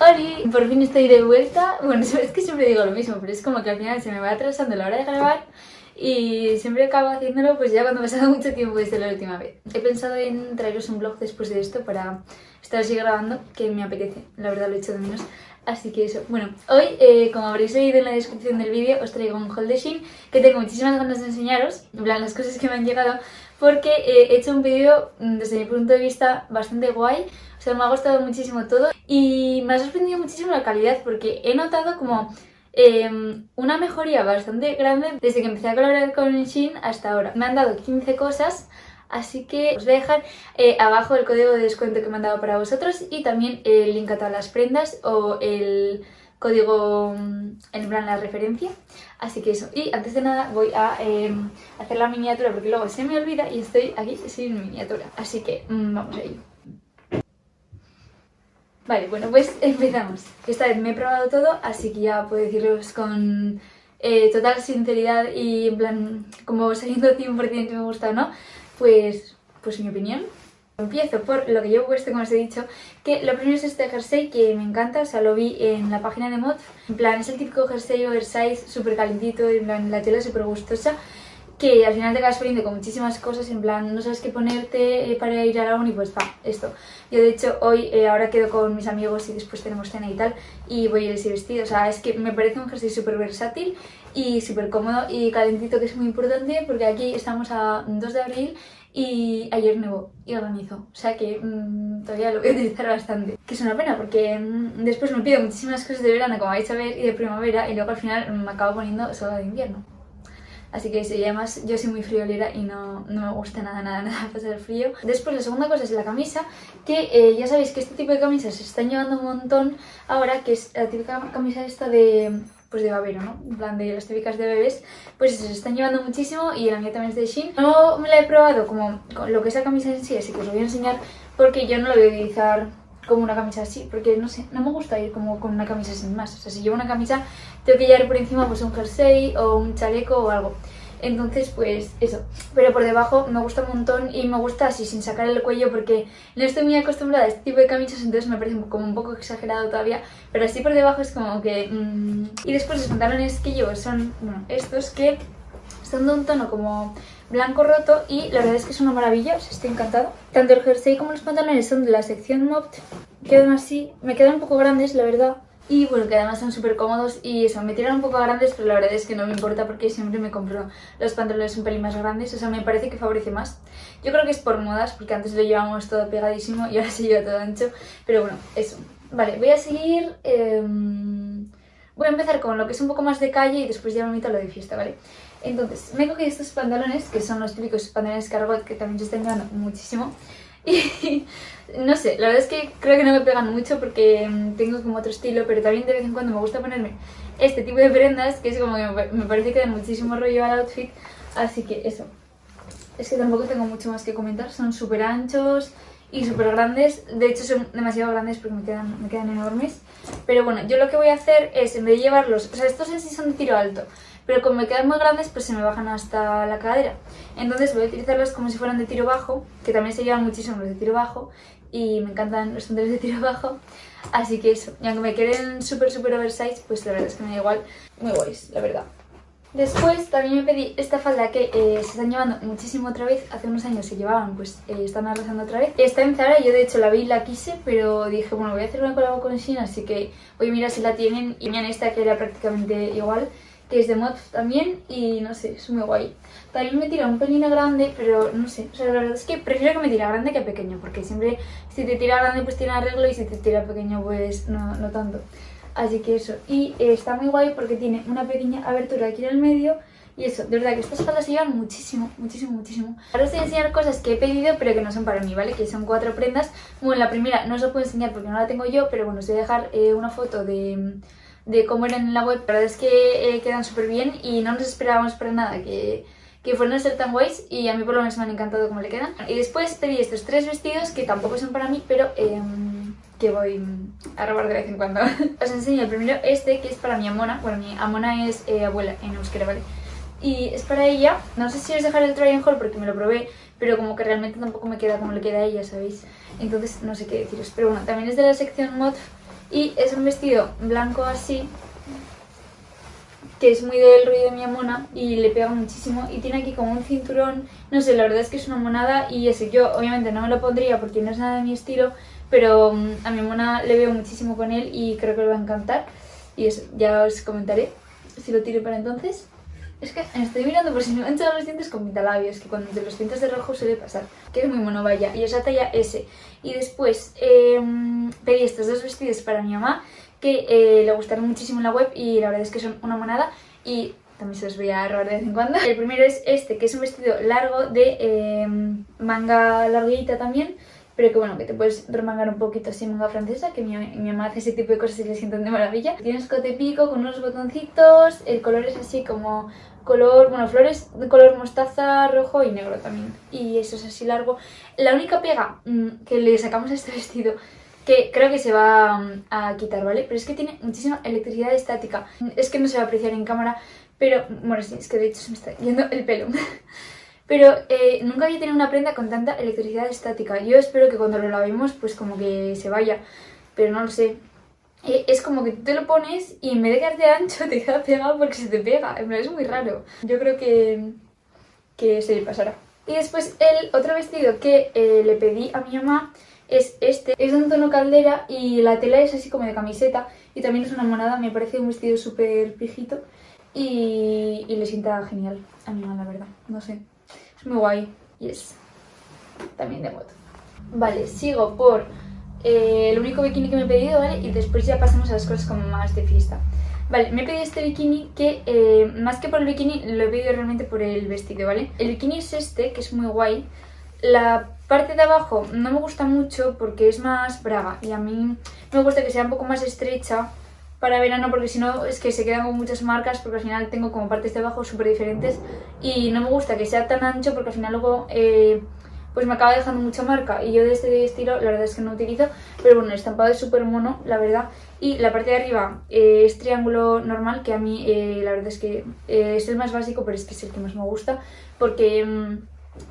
Hola, por fin estoy de vuelta. Bueno, es que siempre digo lo mismo, pero es como que al final se me va atrasando la hora de grabar y siempre acabo haciéndolo pues ya cuando ha pasado mucho tiempo desde la última vez. He pensado en traeros un vlog después de esto para estar así grabando, que me apetece, la verdad lo he hecho de menos. Así que eso, bueno, hoy, eh, como habréis leído en la descripción del vídeo, os traigo un haul de Shein que tengo muchísimas ganas de enseñaros, en plan las cosas que me han llegado, porque eh, he hecho un vídeo mm, desde mi punto de vista bastante guay, me ha gustado muchísimo todo y me ha sorprendido muchísimo la calidad porque he notado como em, una mejoría bastante grande desde que empecé a colaborar con Shein hasta ahora. Me han dado 15 cosas Así que os voy a dejar eh, abajo el código de descuento que me han dado para vosotros y también el link a todas las prendas o el código mm, en plan la referencia. Así que eso. Y antes de nada voy a em, hacer la miniatura porque luego se me olvida y estoy aquí sin miniatura. Así que mm, vamos a ir. Vale, bueno, pues empezamos. Esta vez me he probado todo, así que ya puedo deciros con eh, total sinceridad y en plan como saliendo 100% que me gusta o no pues, pues mi opinión. Empiezo por lo que yo puesto, como os he dicho, que lo primero es este jersey que me encanta, o sea, lo vi en la página de Mod. En plan, es el típico jersey oversize, súper calentito, en plan, la tela súper gustosa, que al final te acabas poniendo con muchísimas cosas, en plan, no sabes qué ponerte eh, para ir a la uni, pues va, esto. Yo de hecho hoy, eh, ahora quedo con mis amigos y después tenemos cena y tal, y voy a ir así vestido, o sea, es que me parece un jersey súper versátil y súper cómodo y calentito, que es muy importante, porque aquí estamos a 2 de abril y ayer nevó y organizó, o sea que mmm, todavía lo voy a utilizar bastante. Que es una pena porque mmm, después me pido muchísimas cosas de verano, como vais a ver, y de primavera, y luego al final me acabo poniendo solo de invierno. Así que además yo soy muy friolera y no, no, me gusta nada, nada, nada pasar frío. Después la segunda cosa es la camisa, que eh, ya sabéis que este tipo de camisas se están llevando un montón ahora, que es la típica camisa esta de pues de babero, ¿no? En plan de las típicas de bebés, pues se están llevando muchísimo y la mía también es de Shein. No me la he probado como lo que es la camisa en sí, así que os lo voy a enseñar porque yo no la voy a utilizar como una camisa así, porque no sé, no me gusta ir como con una camisa sin más. O sea, si llevo una camisa, tengo que llevar por encima pues un jersey o un chaleco o algo. Entonces, pues eso. Pero por debajo me gusta un montón y me gusta así, sin sacar el cuello, porque no estoy muy acostumbrada a este tipo de camisas, entonces me parece como un poco exagerado todavía. Pero así por debajo es como que... Mmm... Y después los pantalones que llevo son, bueno, estos que son de un tono como blanco roto y la verdad es que es una maravilla, estoy encantada. Tanto el jersey como los pantalones son de la sección Mopt, quedan así, me quedan un poco grandes la verdad, y bueno, que además son súper cómodos y eso, me tiran un poco grandes, pero la verdad es que no me importa porque siempre me compro los pantalones un pelín más grandes, o sea, me parece que favorece más. Yo creo que es por modas, porque antes lo llevábamos todo pegadísimo y ahora se lleva todo ancho, pero bueno, eso. Vale, voy a seguir... Em, voy a empezar con lo que es un poco más de calle y después ya me meto a lo de fiesta, ¿vale? Entonces, me cogido estos pantalones, que son los típicos pantalones cargot que también se están llevando muchísimo. Y no sé, la verdad es que creo que no me pegan mucho porque mm, tengo como otro estilo, pero también de vez en cuando me gusta ponerme este tipo de prendas, que es como que me parece que da muchísimo rollo al outfit, así que eso. Es que tampoco tengo mucho más que comentar, son súper anchos y súper grandes, de hecho son demasiado grandes porque me quedan, me quedan enormes. Pero bueno, yo lo que voy a hacer es, en vez de llevarlos, o sea, estos en sí son de tiro alto, pero como me quedan muy grandes pues se me bajan hasta la cadera. Entonces voy a utilizarlos como si fueran de tiro bajo, que también se llevan muchísimo los de tiro bajo y me encantan los pantalones de tiro bajo. Así que eso, y aunque me queden súper súper oversize, pues la verdad es que me da igual, muy guays, la verdad. Después también me pedí esta falda que eh, se están llevando muchísimo otra vez, hace unos años se llevaban, pues eh, están arrasando otra vez. Está en Zara, yo de hecho la vi y la quise, pero dije, bueno, voy a hacer una colaboración con Shein, así que voy a mirar si la tienen. Y me esta que era prácticamente igual, que es de mod también y no sé, es muy guay. También me tira un pelín grande, pero no sé, o sea, la verdad es que prefiero que me tira grande que pequeño, porque siempre si te tira grande pues tiene arreglo y si te tira pequeño pues no, no tanto. Así que eso, y eh, está muy guay porque tiene una pequeña abertura aquí en el medio y eso, de verdad que estas faldas se llevan muchísimo, muchísimo, muchísimo. Ahora os voy a enseñar cosas que he pedido pero que no son para mí, ¿vale? Que son cuatro prendas. Bueno, la primera no os lo puedo enseñar porque no la tengo yo, pero bueno, os voy a dejar eh, una foto de de cómo eran en la web. La verdad es que eh, quedan súper bien y no nos esperábamos para nada que, que fueran a ser tan guays y a mí por lo menos me han encantado cómo le quedan. Y después pedí estos tres vestidos que tampoco son para mí, pero em, que voy a robar de vez en cuando. Os enseño el primero este que es para mi amona. Bueno, mi amona es eh, abuela en euskera, ¿vale? Y es para ella. No sé si os dejaré el try and haul porque me lo probé, pero como que realmente tampoco me queda como le queda a ella, ¿sabéis? Entonces no sé qué deciros. Pero bueno, también es de la sección mod Y es un vestido blanco así, que es muy del rollo de mi mona y le pega muchísimo y tiene aquí como un cinturón, no sé, la verdad es que es una monada y ese yo obviamente no me lo pondría porque no es nada de mi estilo, pero mm, a mi mona le veo muchísimo con él y creo que le va a encantar y eso, ya os comentaré si lo tiro para entonces. Es que estoy mirando por si me han echado los dientes con pintalabios, que cuando te los pintas de rojo suele pasar, que es muy mono, vaya, y esa talla S. Y después eh, pedí estos dos vestidos para mi mamá, que eh, le gustaron muchísimo en la web y la verdad es que son una monada y también se los voy a robar de vez en cuando. El primero es este, que es un vestido largo de eh, manga larguita también, pero que bueno, que te puedes remangar un poquito así manga francesa, que mi, mamá hace ese tipo de cosas y le sientan de maravilla. Tiene escote pico con unos botoncitos, el color es así como color, bueno, flores de color mostaza, rojo y negro también. Y eso es así largo. La única pega mmm, que le sacamos a este vestido que creo que se va mm, a quitar, ¿vale? Pero es que tiene muchísima electricidad estática. Es que no se va a apreciar en cámara, pero... Bueno, sí, es que de hecho se me está yendo el pelo. pero eh, nunca había tenido una prenda con tanta electricidad estática. Yo espero que cuando lo lavemos, pues como que se vaya. Pero no lo sé. Eh, es como que tú te lo pones y en vez de quedarte ancho te queda pegado porque se te pega. Es muy raro. Yo creo que, que se le pasará. Y después el otro vestido que eh, le pedí a mi mamá es este. Es de un tono caldera y la tela es así como de camiseta y también es una monada, me parece un vestido súper pijito y, y, le sienta genial a mi mamá, la verdad, no sé. Muy guay y es también de moto. Vale, sigo por eh, el único bikini que me he pedido, ¿vale? Y después ya pasamos a las cosas como más de fiesta. Vale, me he pedido este bikini que eh, más que por el bikini lo he pedido realmente por el vestido, ¿vale? El bikini es este, que es muy guay. La parte de abajo no me gusta mucho porque es más braga y a mí me gusta que sea un poco más estrecha para verano porque si no es que se quedan con muchas marcas porque al final tengo como partes de abajo súper diferentes y no me gusta que sea tan ancho porque al final luego eh, pues me acaba dejando mucha marca. Y yo de este estilo la verdad es que no utilizo pero bueno, el estampado es súper mono la verdad. Y la parte de arriba eh, es triángulo normal que a mí eh, la verdad es que eh, es el más básico pero es que es el que más me gusta porque... Mmm,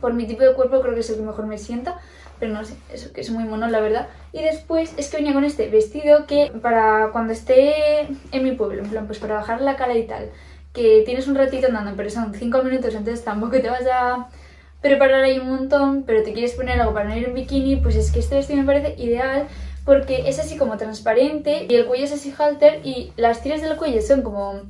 por mi tipo de cuerpo creo que es el que mejor me sienta, pero no sé, eso que es muy mono la verdad. Y después es que venía con este vestido que para cuando esté en mi pueblo, en plan pues para bajar la cara y tal, que tienes un ratito andando, pero son 5 minutos, entonces tampoco te vas a preparar ahí un montón, pero te quieres poner algo para no ir en bikini, pues es que este vestido me parece ideal porque es así como transparente y el cuello es así halter y las tiras del cuello son como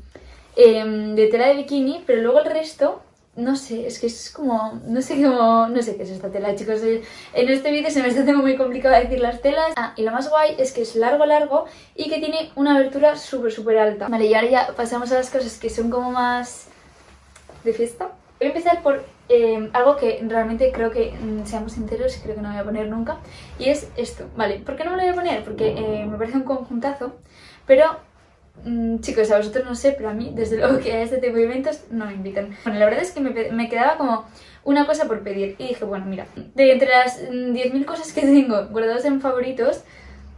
eh, de tela de bikini, pero luego el resto no sé, es que es como, no sé cómo, no sé qué es esta tela, chicos. En este vídeo se me está haciendo muy complicado decir las telas. Ah, y lo más guay es que es largo, largo y que tiene una abertura súper, súper alta. Vale, y ahora ya pasamos a las cosas que son como más de fiesta. Voy a empezar por eh, algo que realmente creo que, mm, seamos sinceros, creo que no voy a poner nunca. Y es esto, ¿vale? ¿Por qué no lo voy a poner? Porque eh, me parece un conjuntazo, pero Mm, chicos, a vosotros no sé, pero a mí, desde luego que a este tipo de eventos no me invitan. Bueno, la verdad es que me, me quedaba como una cosa por pedir. Y dije, bueno, mira, de entre las 10.000 mm, cosas que tengo guardadas en favoritos,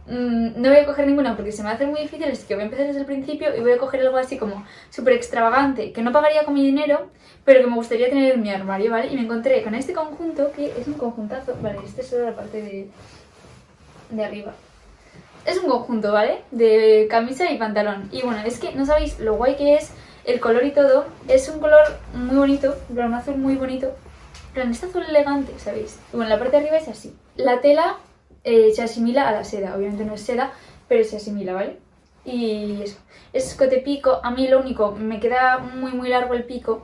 mm, no voy a coger ninguna porque se me hace muy difícil, así que voy a empezar desde el principio y voy a coger algo así como súper extravagante, que no pagaría con mi dinero, pero que me gustaría tener en mi armario, ¿vale? Y me encontré con este conjunto, que es un conjuntazo, vale, este es solo la parte de, de arriba es un conjunto, ¿vale? De camisa y pantalón. Y bueno, es que no sabéis lo guay que es el color y todo. Es un color muy bonito, un azul muy bonito. Pero este azul elegante, ¿sabéis? Y bueno, la parte de arriba es así. La tela eh, se asimila a la seda. Obviamente no es seda, pero se asimila, ¿vale? Y eso. Es escote pico. A mí lo único, me queda muy muy largo el pico.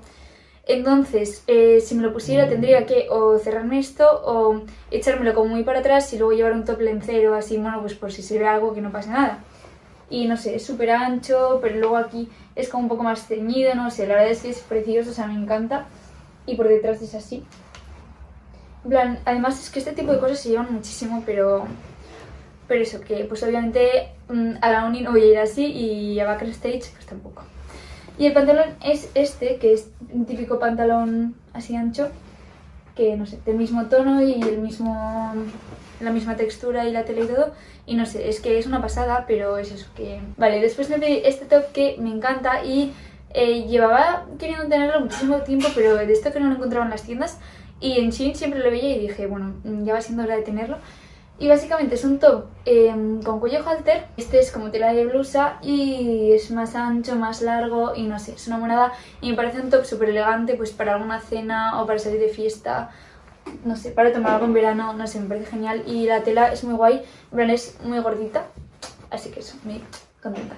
Entonces, eh, si me lo pusiera tendría que o cerrarme esto o echármelo como muy para atrás y luego llevar un top lencero así, bueno, pues por si se ve algo que no pase nada. Y no sé, es súper ancho, pero luego aquí es como un poco más ceñido, no sé, la verdad es que es precioso, o sea, me encanta. Y por detrás es así. En plan, además es que este tipo de cosas se llevan muchísimo, pero... Pero eso, que pues obviamente mm, a la uni no voy a ir así y a backstage pues tampoco. Y el pantalón es este, que es un típico pantalón así ancho, que no sé, del mismo tono y el mismo, la misma textura y la tela y todo. Y no sé, es que es una pasada, pero es eso que... Vale, después me pedí este top que me encanta y eh, llevaba queriendo tenerlo muchísimo tiempo, pero de esto que no lo encontraba en las tiendas. Y en Shein siempre lo veía y dije, bueno, ya va siendo hora de tenerlo. Y básicamente es un top em, con cuello halter, este es como tela de blusa y es más ancho, más largo y no sé, es una monada. Y me parece un top súper elegante pues para alguna cena o para salir de fiesta, no sé, para tomar algo en verano, no sé, me parece genial. Y la tela es muy guay, en plan es muy gordita, así que eso, muy contenta.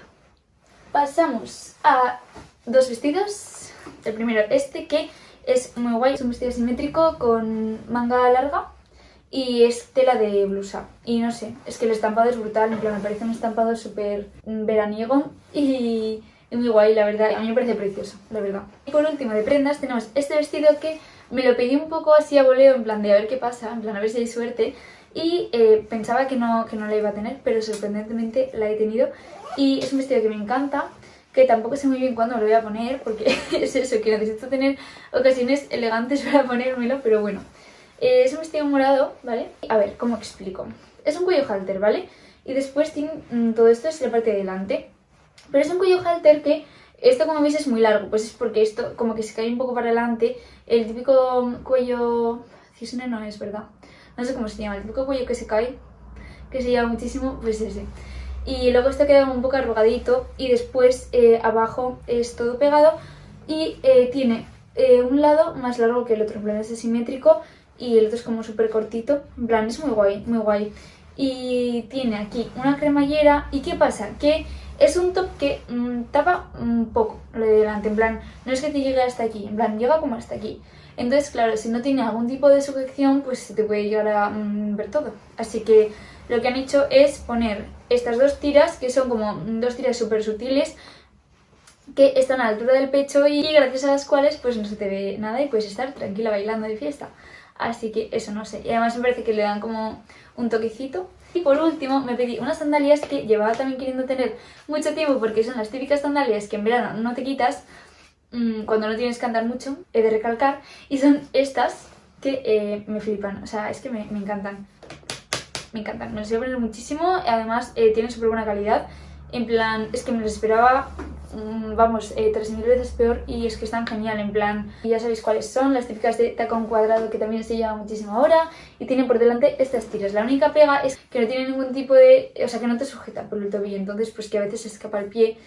Pasamos a dos vestidos, el primero este que es muy guay, es un vestido simétrico con manga larga y es tela de blusa. Y no sé, es que el estampado es brutal, en plan, me parece un estampado súper veraniego y, muy guay, la verdad. A mí me parece precioso, la verdad. Y por último, de prendas, tenemos este vestido que me lo pedí un poco así a voleo, en plan de a ver qué pasa, en plan a ver si hay suerte. Y eh, pensaba que no, que no la iba a tener, pero sorprendentemente la he tenido. Y es un vestido que me encanta, que tampoco sé muy bien cuándo me lo voy a poner, porque es eso, que necesito tener ocasiones elegantes para ponérmelo, pero bueno. Eh, es un vestido morado, ¿vale? A ver, ¿cómo explico? Es un cuello halter, ¿vale? Y después tiene, mm, todo esto es la parte de delante. Pero es un cuello halter que, esto como veis es muy largo, pues es porque esto como que se cae un poco para adelante. El típico cuello... Cisne no es, ¿verdad? No sé cómo se llama, el típico cuello que se cae, que se llama muchísimo, pues ese. Y luego esto queda un poco arrugadito y después eh, abajo es todo pegado y eh, tiene un lado más largo que el otro, en plan es simétrico y el otro es como súper cortito. En plan, es muy guay, muy guay. Y tiene aquí una cremallera. ¿Y qué pasa? Que es un top que mm, tapa un poco lo de delante. En plan, no es que te llegue hasta aquí, en plan, llega como hasta aquí. Entonces, claro, si no tiene algún tipo de sujeción, pues se te puede llegar a mm, ver todo. Así que lo que han hecho es poner estas dos tiras, que son como dos tiras súper sutiles, que están a la altura del pecho y gracias a las cuales pues no se te ve nada y puedes estar tranquila bailando de fiesta. Así que eso no sé. Y además me parece que le dan como un toquecito. Y por último me pedí unas sandalias que llevaba también queriendo tener mucho tiempo porque son las típicas sandalias que en verano no te quitas mmm, cuando no tienes que andar mucho, he de recalcar. Y son estas que eh, me flipan, o sea, es que me, me, encantan. Me encantan, me las voy a poner muchísimo. Además eh, tienen súper buena calidad. En plan, es que me las esperaba Mm, vamos, eh, 3.000 veces peor y es que están genial, en plan, ya sabéis cuáles son, las típicas de tacón cuadrado que también se lleva muchísimo ahora y tienen por delante estas tiras. La única pega es que no tiene ningún tipo de, o sea, que no te sujeta por el tobillo, entonces pues que a veces se escapa el pie,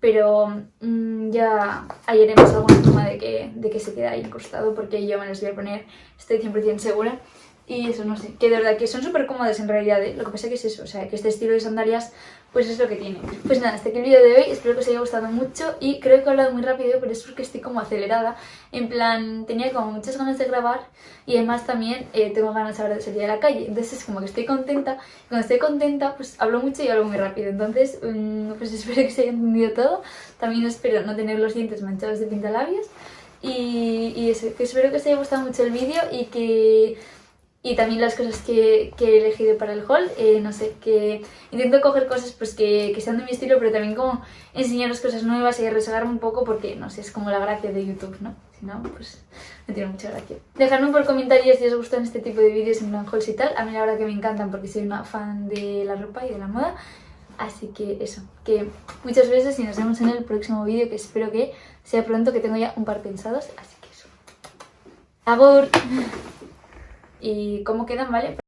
pero mmm, ya hallaremos alguna forma de que, de que se quede ahí incrustado porque yo me las voy a poner, estoy 100% segura. Y eso, no sé, que de verdad que son súper cómodas en realidad, ¿eh? lo que pasa que es eso, o sea, que este estilo de sandalias pues es lo que tiene. Pues nada, hasta aquí el vídeo de hoy, espero que os haya gustado mucho y creo que he hablado muy rápido, pero es porque estoy como acelerada, en plan, tenía como muchas ganas de grabar y además también eh, tengo ganas ahora de salir a la calle, entonces es como que estoy contenta, y cuando estoy contenta pues hablo mucho y hablo muy rápido, entonces um, pues espero que se haya entendido todo, también espero no tener los dientes manchados de pintalabios. Y, que espero que os haya gustado mucho el vídeo y que y también las cosas que, que, he elegido para el haul, eh, no sé, que intento coger cosas pues que, que, sean de mi estilo, pero también como enseñaros cosas nuevas y resagarme un poco porque, no sé, es como la gracia de YouTube, ¿no? Si no, pues no tiene mucha gracia. Dejadme por comentarios si os gustan este tipo de vídeos en plan hauls y tal, a mí la verdad que me encantan porque soy una fan de la ropa y de la moda, así que eso, que muchas veces y nos vemos en el próximo vídeo que espero que sea pronto, que tengo ya un par pensados, así que eso. ¡Agur! Y cómo quedan, ¿vale?